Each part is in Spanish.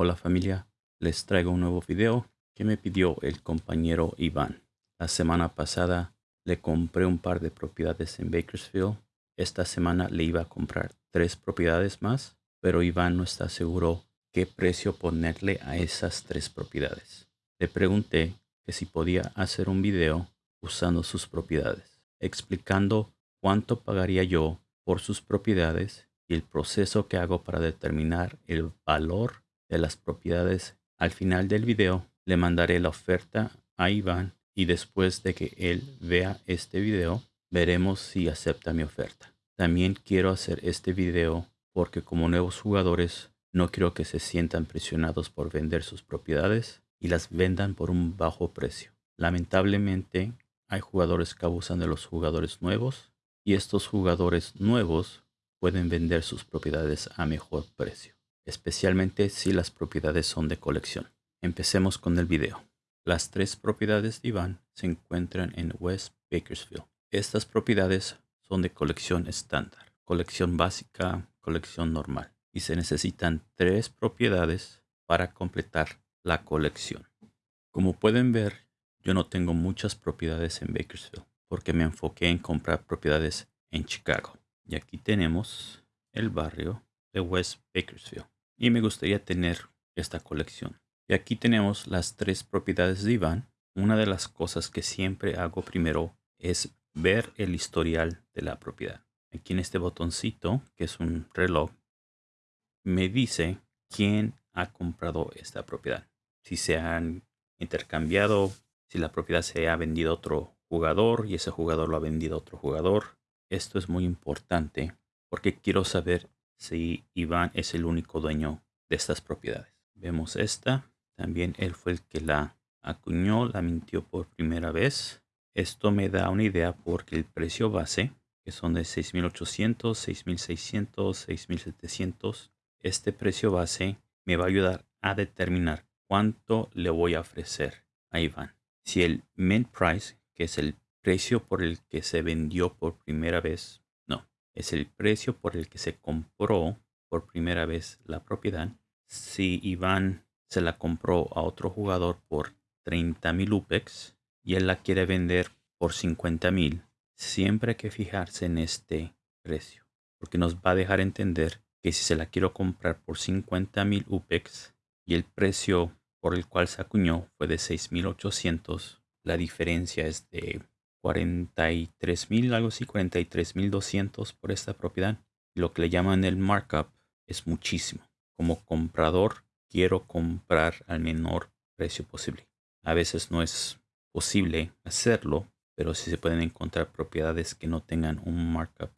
Hola familia, les traigo un nuevo video que me pidió el compañero Iván. La semana pasada le compré un par de propiedades en Bakersfield. Esta semana le iba a comprar tres propiedades más, pero Iván no está seguro qué precio ponerle a esas tres propiedades. Le pregunté que si podía hacer un video usando sus propiedades, explicando cuánto pagaría yo por sus propiedades y el proceso que hago para determinar el valor de las propiedades. Al final del video le mandaré la oferta a Iván y después de que él vea este video veremos si acepta mi oferta. También quiero hacer este video porque como nuevos jugadores no quiero que se sientan presionados por vender sus propiedades y las vendan por un bajo precio. Lamentablemente hay jugadores que abusan de los jugadores nuevos y estos jugadores nuevos pueden vender sus propiedades a mejor precio especialmente si las propiedades son de colección. Empecemos con el video. Las tres propiedades de Iván se encuentran en West Bakersfield. Estas propiedades son de colección estándar, colección básica, colección normal. Y se necesitan tres propiedades para completar la colección. Como pueden ver, yo no tengo muchas propiedades en Bakersfield porque me enfoqué en comprar propiedades en Chicago. Y aquí tenemos el barrio de West Bakersfield y me gustaría tener esta colección. Y aquí tenemos las tres propiedades de Iván. Una de las cosas que siempre hago primero es ver el historial de la propiedad. Aquí en este botoncito, que es un reloj, me dice quién ha comprado esta propiedad. Si se han intercambiado, si la propiedad se ha vendido a otro jugador y ese jugador lo ha vendido a otro jugador. Esto es muy importante porque quiero saber si Iván es el único dueño de estas propiedades. Vemos esta. También él fue el que la acuñó, la mintió por primera vez. Esto me da una idea porque el precio base, que son de 6.800, 6.600, 6.700, este precio base me va a ayudar a determinar cuánto le voy a ofrecer a Iván. Si el mint price, que es el precio por el que se vendió por primera vez, es el precio por el que se compró por primera vez la propiedad. Si Iván se la compró a otro jugador por 30 mil UPEX y él la quiere vender por 50 mil, siempre hay que fijarse en este precio, porque nos va a dejar entender que si se la quiero comprar por 50 mil UPEX y el precio por el cual se acuñó fue de 6.800, la diferencia es de 43 mil, algo así, 43 mil 200 por esta propiedad. Lo que le llaman el markup es muchísimo. Como comprador, quiero comprar al menor precio posible. A veces no es posible hacerlo, pero si se pueden encontrar propiedades que no tengan un markup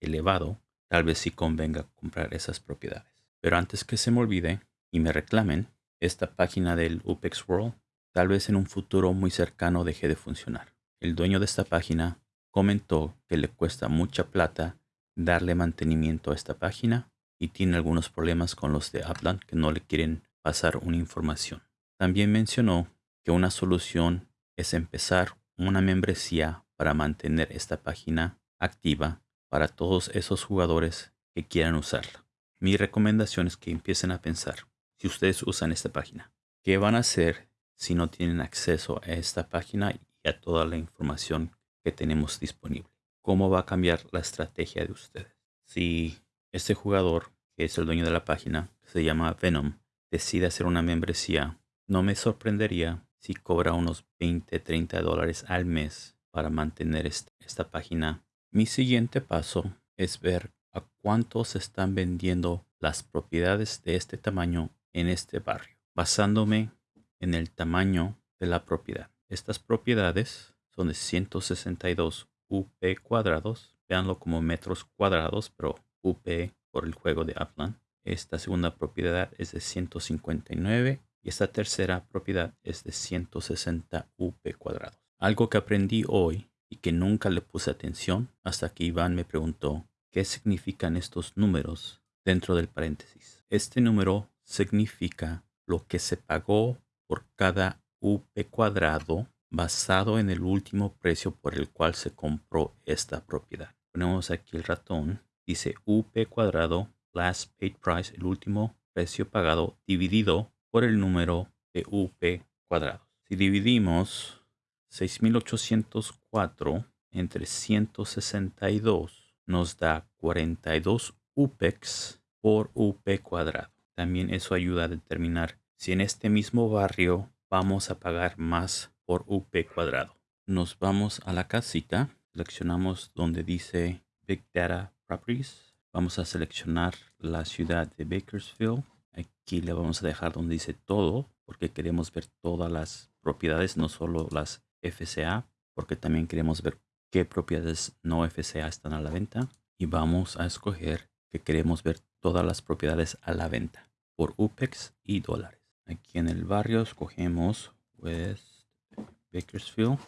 elevado, tal vez sí convenga comprar esas propiedades. Pero antes que se me olvide y me reclamen, esta página del UPEX World tal vez en un futuro muy cercano deje de funcionar. El dueño de esta página comentó que le cuesta mucha plata darle mantenimiento a esta página y tiene algunos problemas con los de Upland que no le quieren pasar una información. También mencionó que una solución es empezar una membresía para mantener esta página activa para todos esos jugadores que quieran usarla. Mi recomendación es que empiecen a pensar, si ustedes usan esta página, ¿qué van a hacer si no tienen acceso a esta página a toda la información que tenemos disponible. ¿Cómo va a cambiar la estrategia de ustedes? Si este jugador, que es el dueño de la página, se llama Venom, decide hacer una membresía, no me sorprendería si cobra unos 20, 30 dólares al mes para mantener esta, esta página. Mi siguiente paso es ver a cuánto se están vendiendo las propiedades de este tamaño en este barrio, basándome en el tamaño de la propiedad. Estas propiedades son de 162 UP cuadrados. Veanlo como metros cuadrados, pero UP por el juego de Upland. Esta segunda propiedad es de 159 y esta tercera propiedad es de 160 UP cuadrados. Algo que aprendí hoy y que nunca le puse atención hasta que Iván me preguntó qué significan estos números dentro del paréntesis. Este número significa lo que se pagó por cada UP cuadrado basado en el último precio por el cual se compró esta propiedad. Ponemos aquí el ratón. Dice UP cuadrado, last paid price, el último precio pagado dividido por el número de UP cuadrados. Si dividimos 6804 entre 162 nos da 42 UPEX por UP cuadrado. También eso ayuda a determinar si en este mismo barrio vamos a pagar más por UP cuadrado. Nos vamos a la casita, seleccionamos donde dice Big Data Properties. Vamos a seleccionar la ciudad de Bakersfield. Aquí le vamos a dejar donde dice todo porque queremos ver todas las propiedades, no solo las FCA, porque también queremos ver qué propiedades no FCA están a la venta. Y vamos a escoger que queremos ver todas las propiedades a la venta por UPEX y dólares. Aquí en el barrio escogemos West Bakersfield.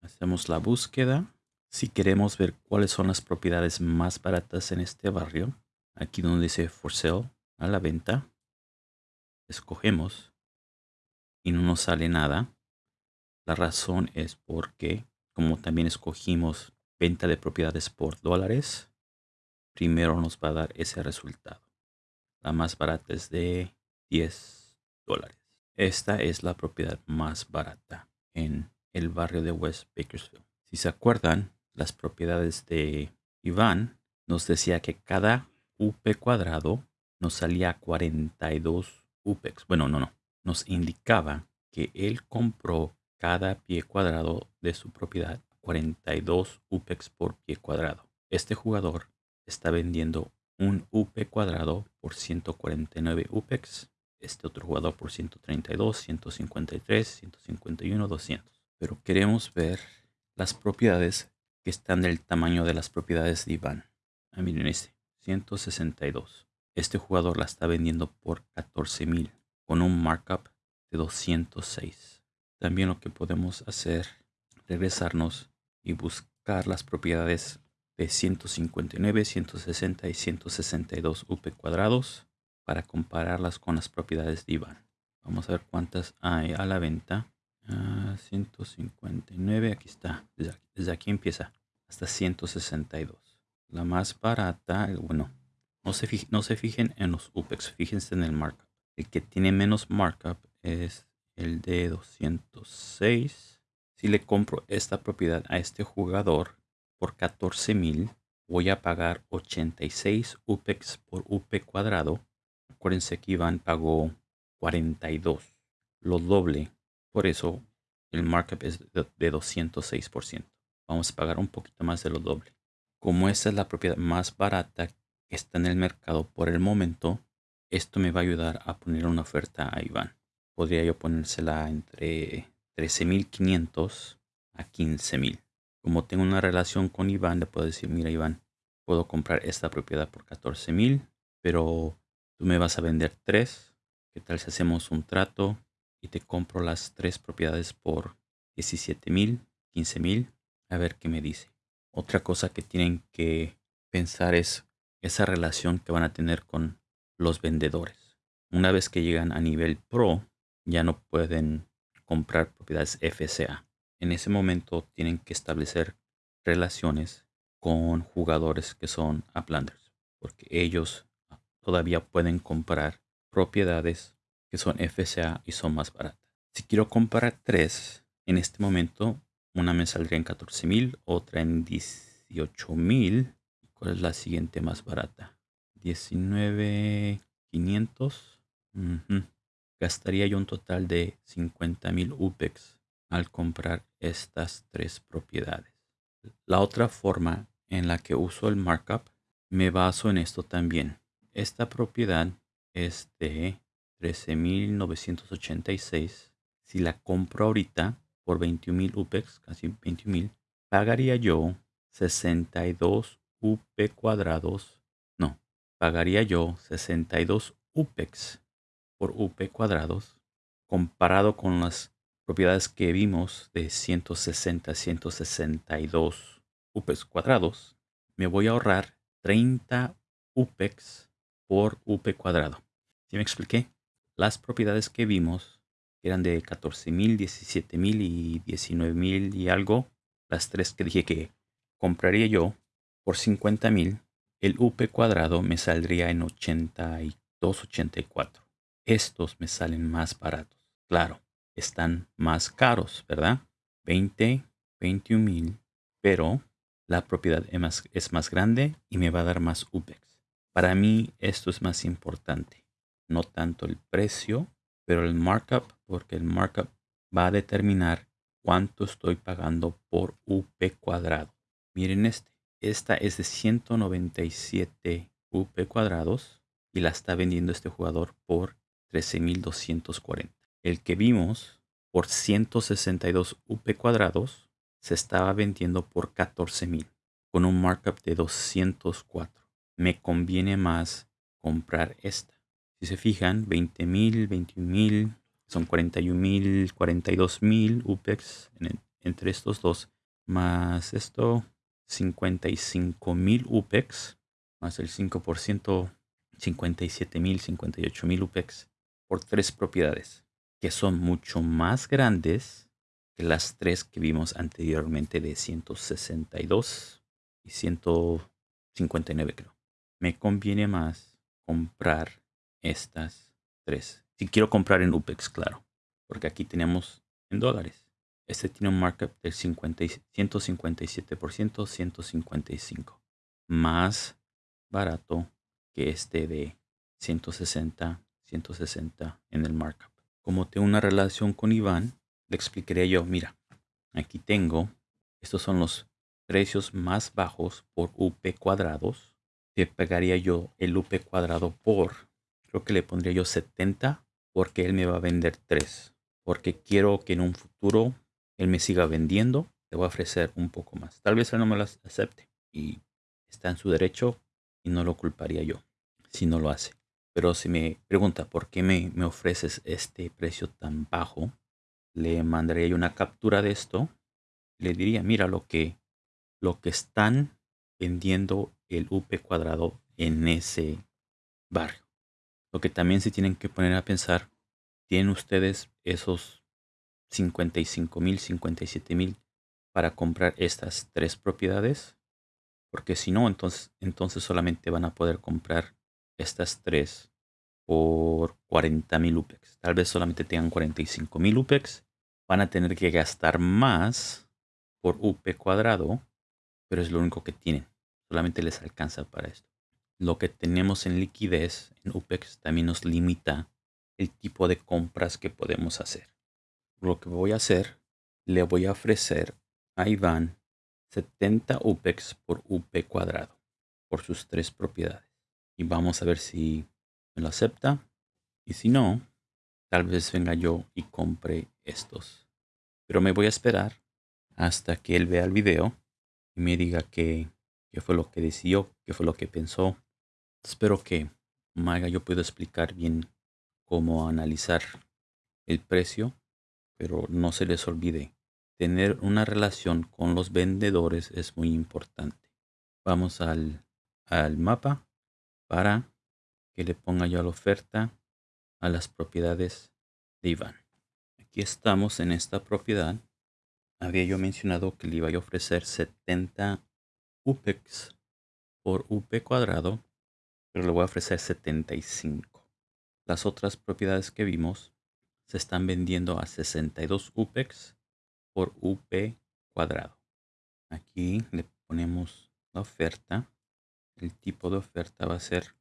Hacemos la búsqueda. Si queremos ver cuáles son las propiedades más baratas en este barrio, aquí donde dice for sale a la venta, escogemos y no nos sale nada. La razón es porque, como también escogimos venta de propiedades por dólares, primero nos va a dar ese resultado. La más barata es de 10 Esta es la propiedad más barata en el barrio de West Bakersfield. Si se acuerdan, las propiedades de Iván nos decía que cada UP cuadrado nos salía 42 UPEX. Bueno, no, no. Nos indicaba que él compró cada pie cuadrado de su propiedad 42 UPEX por pie cuadrado. Este jugador está vendiendo un UP cuadrado por 149 UPEX. Este otro jugador por 132, 153, 151, 200. Pero queremos ver las propiedades que están del tamaño de las propiedades de Iván. Ah, miren este, 162. Este jugador la está vendiendo por 14,000 con un markup de 206. También lo que podemos hacer, regresarnos y buscar las propiedades de 159, 160 y 162 UP cuadrados para compararlas con las propiedades de Iván. Vamos a ver cuántas hay a la venta. 159, ah, aquí está. Desde aquí, empieza hasta 162. La más barata, bueno, no se, no se fijen en los UPEX, fíjense en el markup. El que tiene menos markup es el de 206. Si le compro esta propiedad a este jugador por 14,000, voy a pagar 86 UPEX por UP cuadrado. Acuérdense que Iván pagó 42, lo doble. Por eso el markup es de 206%. Vamos a pagar un poquito más de lo doble. Como esta es la propiedad más barata que está en el mercado por el momento, esto me va a ayudar a poner una oferta a Iván podría yo ponérsela entre 13.500 a 15.000. Como tengo una relación con Iván, le puedo decir, mira Iván, puedo comprar esta propiedad por 14.000, pero tú me vas a vender tres. ¿Qué tal si hacemos un trato y te compro las tres propiedades por 17.000, 15.000? A ver qué me dice. Otra cosa que tienen que pensar es esa relación que van a tener con los vendedores. Una vez que llegan a nivel pro, ya no pueden comprar propiedades FCA. En ese momento tienen que establecer relaciones con jugadores que son uplanders, porque ellos todavía pueden comprar propiedades que son FCA y son más baratas. Si quiero comprar tres, en este momento una me saldría en 14 mil, otra en 18 mil. ¿Cuál es la siguiente más barata? 19,500 gastaría yo un total de 50,000 UPEX al comprar estas tres propiedades. La otra forma en la que uso el markup me baso en esto también. Esta propiedad es de 13,986. Si la compro ahorita por 21,000 UPEX, casi 21,000, pagaría yo 62 UP cuadrados. No, pagaría yo 62 UPEX por UP cuadrados comparado con las propiedades que vimos de 160 162 UPEX cuadrados, me voy a ahorrar 30 UPEX por UP cuadrado. ¿Sí me expliqué? Las propiedades que vimos eran de 14,000, 17,000 y 19,000 y algo. Las tres que dije que compraría yo por 50,000, el UP cuadrado me saldría en 84 284. Estos me salen más baratos. Claro, están más caros, ¿verdad? 20, 21 mil, pero la propiedad es más, es más grande y me va a dar más UPEX. Para mí esto es más importante. No tanto el precio, pero el markup, porque el markup va a determinar cuánto estoy pagando por UP cuadrado. Miren este. Esta es de 197 UP cuadrados y la está vendiendo este jugador por 13.240. El que vimos por 162 UP cuadrados se estaba vendiendo por 14.000 con un markup de 204. Me conviene más comprar esta. Si se fijan, 20.000, 21.000, son 41.000, 42.000 UPEX entre estos dos. Más esto, 55.000 UPEX. Más el 5%, 57.000, 58.000 UPEX. Por tres propiedades. Que son mucho más grandes que las tres que vimos anteriormente de 162 y 159 creo. Me conviene más comprar estas tres. Si quiero comprar en UPEX, claro. Porque aquí tenemos en dólares. Este tiene un markup del 50, 157%, 155. Más barato que este de 160, 160 en el markup. Como tengo una relación con Iván, le explicaré yo, mira, aquí tengo, estos son los precios más bajos por UP cuadrados. Te pegaría yo el UP cuadrado por, creo que le pondría yo 70 porque él me va a vender 3. Porque quiero que en un futuro él me siga vendiendo. Le voy a ofrecer un poco más. Tal vez él no me las acepte y está en su derecho y no lo culparía yo si no lo hace. Pero si me pregunta por qué me, me ofreces este precio tan bajo, le mandaría yo una captura de esto. Le diría, mira lo que, lo que están vendiendo el UP cuadrado en ese barrio. Lo que también se tienen que poner a pensar, ¿tienen ustedes esos 55 mil, 57 mil para comprar estas tres propiedades? Porque si no, entonces, entonces solamente van a poder comprar estas tres por 40 mil UPEX. Tal vez solamente tengan 45 mil UPEX van a tener que gastar más por UP cuadrado, pero es lo único que tienen. Solamente les alcanza para esto. Lo que tenemos en liquidez en UPEX también nos limita el tipo de compras que podemos hacer. Lo que voy a hacer, le voy a ofrecer a Iván 70 UPEX por UP cuadrado, por sus tres propiedades. Y vamos a ver si me lo acepta. Y si no, tal vez venga yo y compre estos. Pero me voy a esperar hasta que él vea el video y me diga qué, qué fue lo que decidió, qué fue lo que pensó. Espero que Maga yo pueda explicar bien cómo analizar el precio, pero no se les olvide, tener una relación con los vendedores es muy importante. Vamos al, al mapa para que le ponga yo la oferta a las propiedades de Iván. Aquí estamos en esta propiedad. Había yo mencionado que le iba a ofrecer 70 UPEX por UP cuadrado, pero le voy a ofrecer 75. Las otras propiedades que vimos se están vendiendo a 62 UPEX por UP cuadrado. Aquí le ponemos la oferta. El tipo de oferta va a ser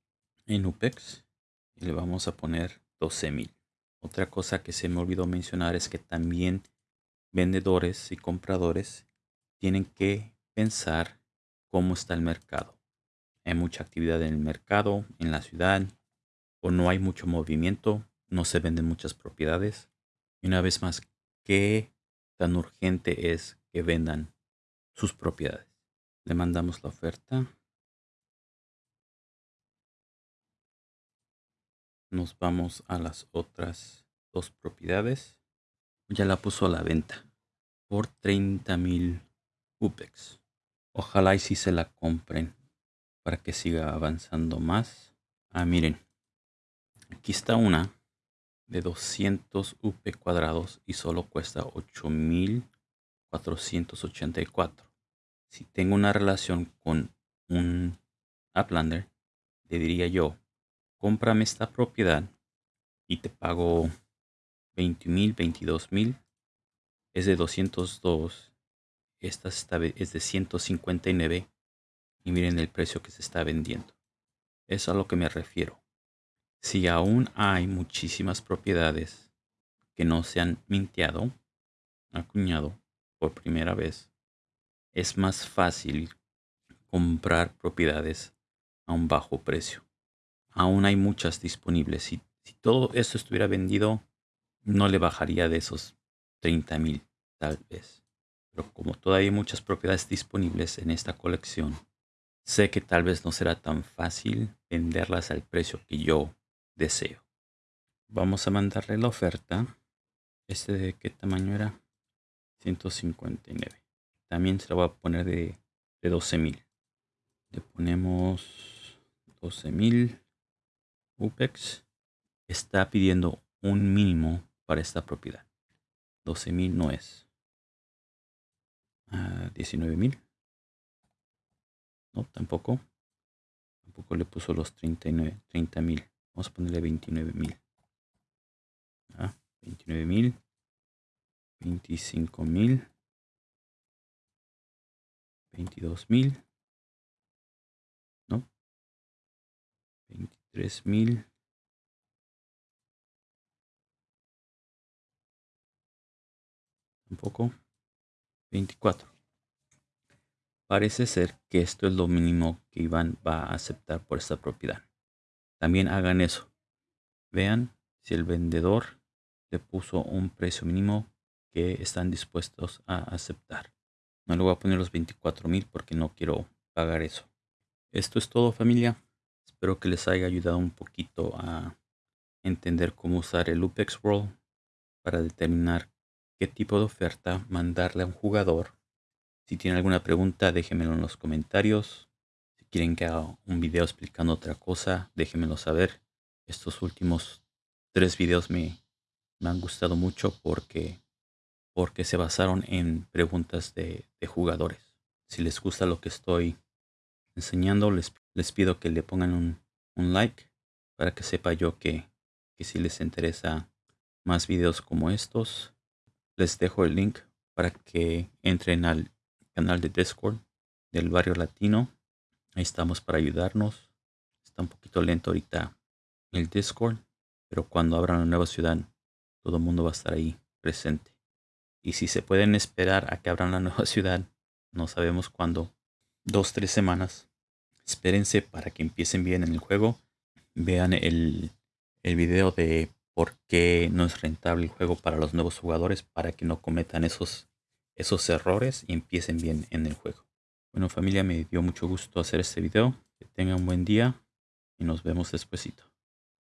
en UPEX y le vamos a poner 12,000. Otra cosa que se me olvidó mencionar es que también vendedores y compradores tienen que pensar cómo está el mercado. Hay mucha actividad en el mercado, en la ciudad, o no hay mucho movimiento, no se venden muchas propiedades. Y una vez más, ¿qué tan urgente es que vendan sus propiedades? Le mandamos la oferta. nos vamos a las otras dos propiedades. Ya la puso a la venta por 30 mil UPEX. Ojalá y si se la compren para que siga avanzando más. Ah, miren. Aquí está una de 200 UP cuadrados y solo cuesta 8484. Si tengo una relación con un Uplander, le diría yo cómprame esta propiedad y te pago 20 mil, 22 mil. Es de 202. Esta es de 159. Y miren el precio que se está vendiendo. Es a lo que me refiero. Si aún hay muchísimas propiedades que no se han minteado, acuñado por primera vez, es más fácil comprar propiedades a un bajo precio. Aún hay muchas disponibles. Si, si todo esto estuviera vendido, no le bajaría de esos 30 mil, tal vez. Pero como todavía hay muchas propiedades disponibles en esta colección, sé que tal vez no será tan fácil venderlas al precio que yo deseo. Vamos a mandarle la oferta. ¿Este de qué tamaño era? 159. También se la voy a poner de, de 12 mil. Le ponemos 12 mil. UPEX está pidiendo un mínimo para esta propiedad. 12 mil no es. 19 ah, mil. No, tampoco. Tampoco le puso los 39, 30 mil. Vamos a ponerle 29 mil. 29 ah, mil. 25 mil. 22 mil. No. 23 mil. Tampoco. 24. Parece ser que esto es lo mínimo que Iván va a aceptar por esta propiedad. También hagan eso. Vean si el vendedor le puso un precio mínimo que están dispuestos a aceptar. No le voy a poner los 24 mil porque no quiero pagar eso. Esto es todo familia. Espero que les haya ayudado un poquito a entender cómo usar el UPEX World para determinar qué tipo de oferta mandarle a un jugador. Si tienen alguna pregunta, déjenmelo en los comentarios. Si quieren que haga un video explicando otra cosa, déjenmelo saber. Estos últimos tres videos me, me han gustado mucho porque, porque se basaron en preguntas de, de jugadores. Si les gusta lo que estoy enseñando, les, les pido que le pongan un, un like para que sepa yo que, que si les interesa más videos como estos, les dejo el link para que entren al canal de Discord del barrio latino. Ahí estamos para ayudarnos. Está un poquito lento ahorita el Discord, pero cuando abran la nueva ciudad, todo el mundo va a estar ahí presente. Y si se pueden esperar a que abran la nueva ciudad, no sabemos cuándo, dos, tres semanas, espérense para que empiecen bien en el juego. Vean el, el video de por qué no es rentable el juego para los nuevos jugadores para que no cometan esos, esos errores y empiecen bien en el juego. Bueno familia, me dio mucho gusto hacer este video. Que tengan un buen día y nos vemos despuesito.